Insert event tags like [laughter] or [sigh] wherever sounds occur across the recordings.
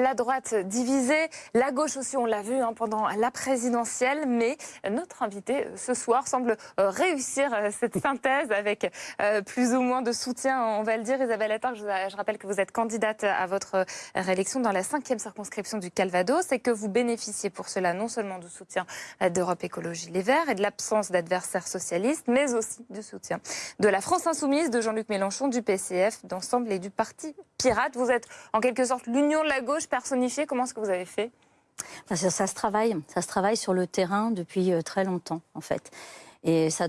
La droite divisée, la gauche aussi, on l'a vu hein, pendant la présidentielle, mais notre invité euh, ce soir semble euh, réussir euh, cette synthèse avec plus ou moins de soutien, on va le dire. Isabelle Attard, je, je rappelle que vous êtes candidate à votre réélection dans la cinquième circonscription du Calvados et que vous bénéficiez pour cela non seulement du soutien d'Europe Écologie Les Verts et de l'absence d'adversaires socialistes, mais aussi du soutien de la France Insoumise, de Jean-Luc Mélenchon, du PCF, d'ensemble et du Parti Pirate. Vous êtes en quelque sorte l'union de la gauche personnifiée. Comment est-ce que vous avez fait? Ça, ça, se travaille, ça se travaille sur le terrain depuis euh, très longtemps, en fait. Et ça,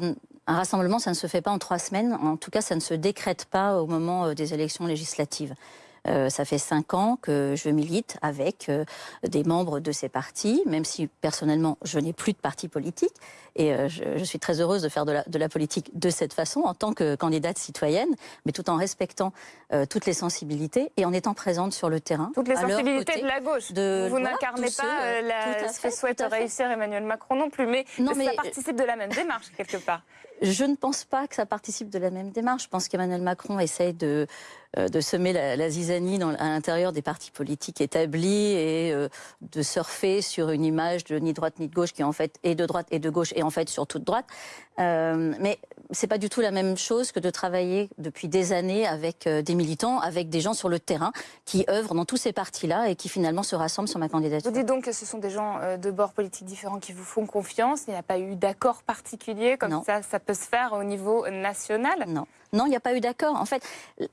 un rassemblement, ça ne se fait pas en trois semaines. En tout cas, ça ne se décrète pas au moment euh, des élections législatives. Euh, ça fait cinq ans que je milite avec euh, des membres de ces partis, même si personnellement je n'ai plus de parti politique. Et euh, je, suis très heureuse de faire de la, de la, politique de cette façon, en tant que candidate citoyenne, mais tout en respectant toutes les sensibilités et en étant présente sur le terrain. Toutes les sensibilités de la gauche. De, vous n'incarnez pas la, ce que souhaite réussir Emmanuel Macron non plus, mais, non, mais ça participe de la même démarche quelque part. Je ne pense pas que ça participe de la même démarche. Je pense qu'Emmanuel Macron essaye de, de semer la, zizanie dans, à l'intérieur des partis politiques établis et euh, de surfer sur une image de ni droite ni de gauche qui en fait est de droite et de gauche et en fait sur toute droite. Euh, mais c'est pas du tout la même chose que de travailler depuis des années avec euh, des militants, avec des gens sur le terrain qui œuvrent dans tous ces partis-là et qui finalement se rassemblent sur ma candidature. Vous dites donc que ce sont des gens euh, de bords politiques différents qui vous font confiance. Il n'y a pas eu d'accord particulier comme ça, ça peut se faire au niveau national? Non. Non, il n'y a pas eu d'accord. En fait,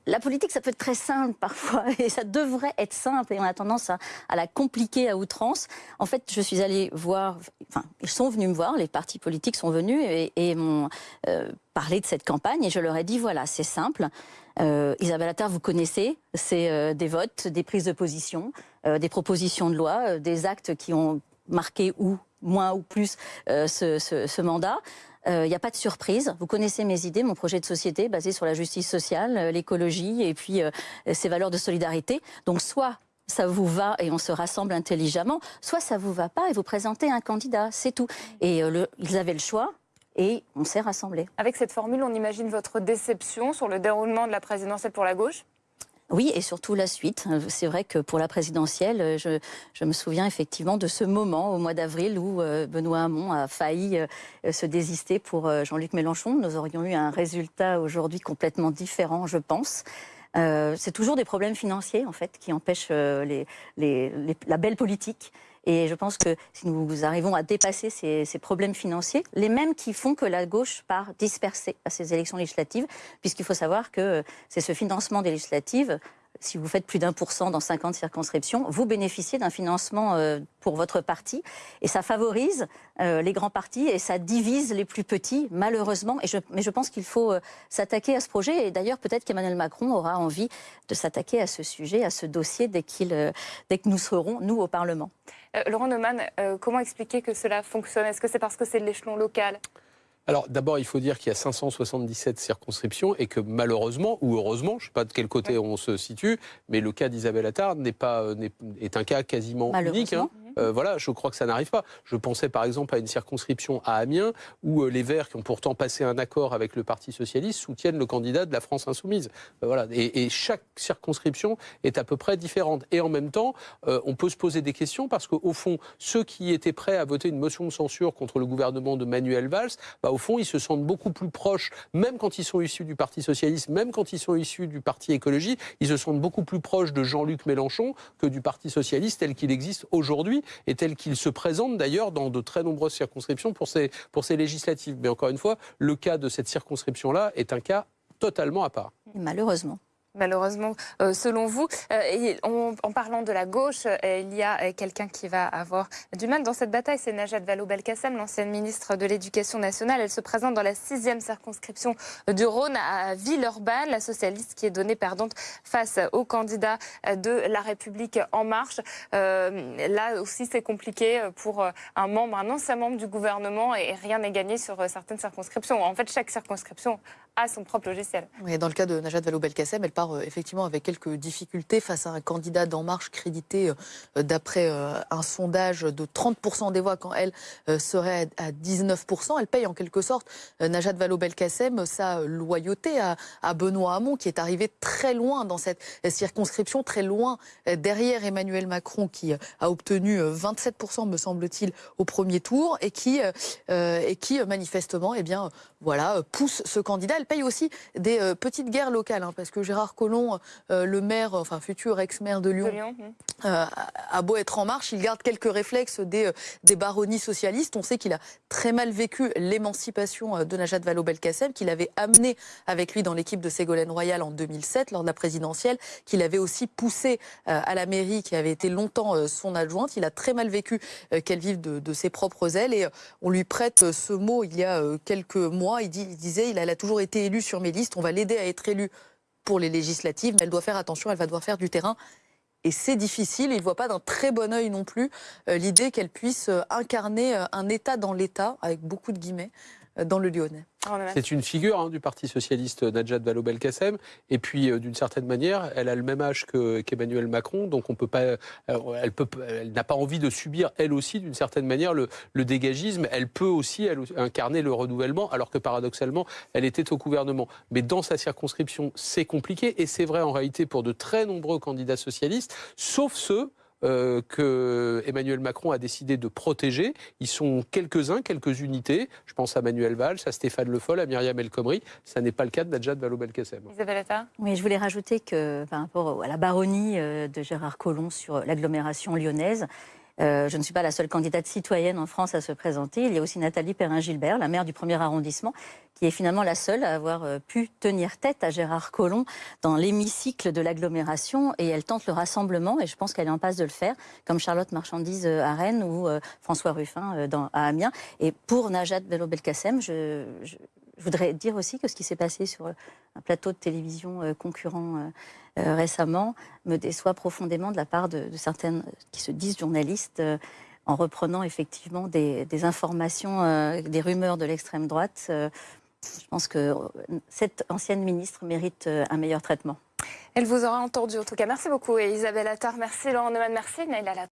la politique, ça peut être très simple [laughs] parfois, et ça devrait être simple, et on a tendance à, la compliquer à outrance. En fait, je suis allée voir, enfin, ils sont venus me voir, les partis politiques sont venus et, m'ont euh, parlé de cette campagne, et je leur ai dit, voilà, c'est simple. Euh, Isabelle Attard, vous connaissez, c'est euh, des votes, des prises de position, des propositions de loi, des actes qui ont marqué ou moins ou plus ce, ce, mandat. Il euh, n'y a pas de surprise. Vous connaissez mes idées, mon projet de société basé sur la justice sociale, euh, l'écologie et puis euh, ces valeurs de solidarité. Donc soit ça vous va et on se rassemble intelligemment, soit ça vous va pas et vous présentez un candidat, c'est tout. Et ils avaient le choix, et on s'est rassemblés. Avec cette formule, on imagine votre déception sur le déroulement de la présidentielle pour la gauche? Oui, et surtout la suite. C'est vrai que pour la présidentielle, je, me souviens effectivement de ce moment au mois d'avril où euh, Benoît Hamon a failli euh, se désister pour euh, Jean-Luc Mélenchon. Nous aurions eu un résultat aujourd'hui complètement différent, je pense. c'est toujours des problèmes financiers en fait qui empêchent la belle politique. Et je pense que si nous arrivons à dépasser ces, problèmes financiers, les mêmes qui font que la gauche part dispersée à ces élections législatives, puisqu'il faut savoir que c'est ce financement des législatives si vous faites plus d'un pour cent dans 50 circonscriptions, vous bénéficiez d'un financement euh, pour votre parti. Et ça favorise euh, les grands partis et ça divise les plus petits, malheureusement. Mais je pense qu'il faut euh, s'attaquer à ce projet. Et d'ailleurs, peut-être qu'Emmanuel Macron aura envie de s'attaquer à ce sujet, à ce dossier, dès que nous serons, nous, au Parlement. Laurent Neumann, comment expliquer que cela fonctionne? Est-ce que c'est parce que c'est de l'échelon local? Alors d'abord, il faut dire qu'il y a 577 circonscriptions et que malheureusement, ou heureusement, je ne sais pas de quel côté on se situe, mais le cas d'Isabelle Attard n'est pas, est, un cas quasiment unique. Hein. Euh, voilà, je crois que ça n'arrive pas. Je pensais par exemple à une circonscription à Amiens où euh, les Verts, qui ont pourtant passé un accord avec le Parti socialiste, soutiennent le candidat de la France insoumise. Euh, voilà, et, chaque circonscription est à peu près différente. Et en même temps, on peut se poser des questions parce qu'au fond, ceux qui étaient prêts à voter une motion de censure contre le gouvernement de Manuel Valls, bah, au fond, ils se sentent beaucoup plus proches, même quand ils sont issus du Parti socialiste, même quand ils sont issus du Parti écologie, ils se sentent beaucoup plus proches de Jean-Luc Mélenchon que du Parti socialiste tel qu'il existe aujourd'hui et tel qu'il se présente d'ailleurs dans de très nombreuses circonscriptions pour ces, législatives. Mais encore une fois, le cas de cette circonscription-là est un cas totalement à part. Malheureusement malheureusement, euh, selon vous. Euh, en parlant de la gauche, euh, il y a quelqu'un qui va avoir du mal dans cette bataille, c'est Najat Vallaud-Belkacem, l'ancienne ministre de l'Éducation nationale. Elle se présente dans la sixième circonscription du Rhône à Villeurbanne, la socialiste qui est donnée perdante face au candidat de La République En Marche. là aussi, c'est compliqué pour un membre, un ancien membre du gouvernement et rien n'est gagné sur certaines circonscriptions. En fait, chaque circonscription à son propre logiciel. Dans le cas de Najat Vallaud-Belkacem, elle part effectivement avec quelques difficultés face à un candidat d'En Marche crédité d'après un sondage de 30% des voix quand elle serait à 19%. Elle paye en quelque sorte Najat Vallaud-Belkacem sa loyauté à, Benoît Hamon qui est arrivé très loin dans cette circonscription, très loin derrière Emmanuel Macron qui a obtenu 27% me semble-t-il au premier tour et qui, et manifestement eh bien, voilà, pousse ce candidat. Paye aussi des euh, petites guerres locales, hein, parce que Gérard Collomb, euh, le maire, enfin futur ex-maire de Lyon, euh, a beau être en marche, il garde quelques réflexes des, des baronnies socialistes. On sait qu'il a très mal vécu l'émancipation de Najat Vallaud-Belkacem, qu'il avait amené avec lui dans l'équipe de Ségolène Royal en 2007, lors de la présidentielle, qu'il avait aussi poussé à la mairie, qui avait été longtemps son adjointe. Il a très mal vécu qu'elle vive de, de, ses propres ailes et on lui prête ce mot il y a quelques mois. Il, dit, il disait, il a toujours été élu sur mes listes, on va l'aider à être élu pour les législatives, mais elle doit faire attention, elle va devoir faire du terrain. Et c'est difficile, il ne voit pas d'un très bon œil non plus euh, l'idée qu'elle puisse euh, incarner euh, un État dans l'État, avec beaucoup de guillemets, dans le Lyonnais. C'est une figure hein, du Parti socialiste Najat Vallaud-Belkacem. Et puis, d'une certaine manière, elle a le même âge qu'Emmanuel Macron. Donc, on peut pas, elle, peut, elle n'a pas envie de subir, elle aussi, d'une certaine manière, le, le, dégagisme. Elle peut aussi elle, incarner le renouvellement, alors que paradoxalement, elle était au gouvernement. Mais dans sa circonscription, c'est compliqué. Et c'est vrai en réalité pour de très nombreux candidats socialistes, sauf ceux euh, que Emmanuel Macron a décidé de protéger. Ils sont quelques-uns, quelques unités. Je pense à Manuel Valls, à Stéphane Le Foll, à Myriam El Khomri. Ça n'est pas le cas de Najat Vallaud-Belkacem. Isabelle Attard Oui, je voulais rajouter que par rapport à la baronnie euh, de Gérard Collomb sur l'agglomération lyonnaise, je ne suis pas la seule candidate citoyenne en France à se présenter. Il y a aussi Nathalie Perrin-Gilbert, la maire du premier arrondissement, qui est finalement la seule à avoir euh, pu tenir tête à Gérard Collomb dans l'hémicycle de l'agglomération. Et elle tente le rassemblement, et je pense qu'elle est en passe de le faire, comme Charlotte Marchandise euh, à Rennes ou François Ruffin à Amiens. Et pour Najat Bello-Belkacem, je, voudrais dire aussi que ce qui s'est passé sur un plateau de télévision concurrent euh, récemment me déçoit profondément de la part de, certaines qui se disent journalistes euh, en reprenant effectivement des, informations, euh, des rumeurs de l'extrême droite. je pense que cette ancienne ministre mérite un meilleur traitement. Elle vous aura entendu en tout cas. Merci beaucoup Isabelle Attard, merci Laurent Neumann, merci Naïla